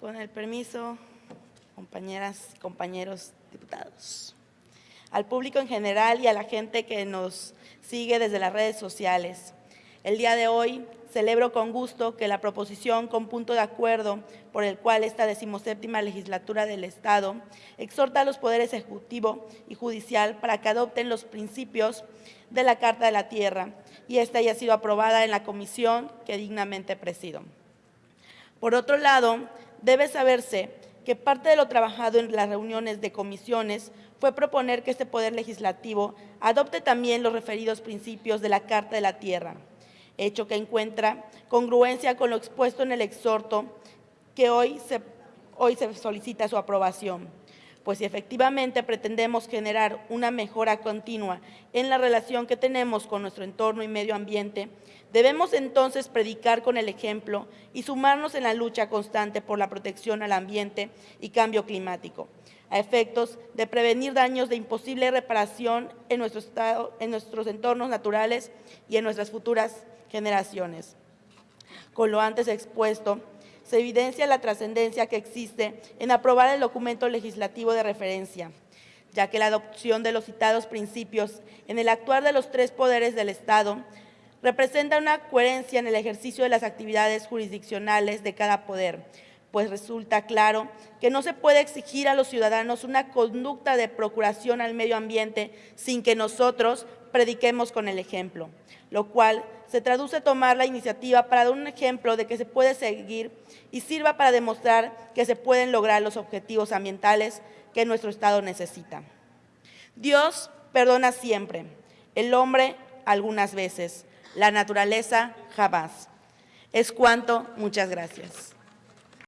Con el permiso, compañeras y compañeros diputados, al público en general y a la gente que nos sigue desde las redes sociales. El día de hoy celebro con gusto que la proposición con punto de acuerdo por el cual esta decimoséptima legislatura del Estado exhorta a los poderes ejecutivo y judicial para que adopten los principios de la Carta de la Tierra y esta haya sido aprobada en la comisión que dignamente presido. Por otro lado, debe saberse que parte de lo trabajado en las reuniones de comisiones fue proponer que este Poder Legislativo adopte también los referidos principios de la Carta de la Tierra, hecho que encuentra congruencia con lo expuesto en el exhorto que hoy se, hoy se solicita su aprobación pues si efectivamente pretendemos generar una mejora continua en la relación que tenemos con nuestro entorno y medio ambiente, debemos entonces predicar con el ejemplo y sumarnos en la lucha constante por la protección al ambiente y cambio climático, a efectos de prevenir daños de imposible reparación en, nuestro estado, en nuestros entornos naturales y en nuestras futuras generaciones. Con lo antes expuesto, se evidencia la trascendencia que existe en aprobar el documento legislativo de referencia, ya que la adopción de los citados principios en el actuar de los tres poderes del Estado representa una coherencia en el ejercicio de las actividades jurisdiccionales de cada poder, pues resulta claro que no se puede exigir a los ciudadanos una conducta de procuración al medio ambiente sin que nosotros prediquemos con el ejemplo, lo cual se traduce tomar la iniciativa para dar un ejemplo de que se puede seguir y sirva para demostrar que se pueden lograr los objetivos ambientales que nuestro Estado necesita. Dios perdona siempre, el hombre algunas veces, la naturaleza jamás. Es cuanto, muchas gracias.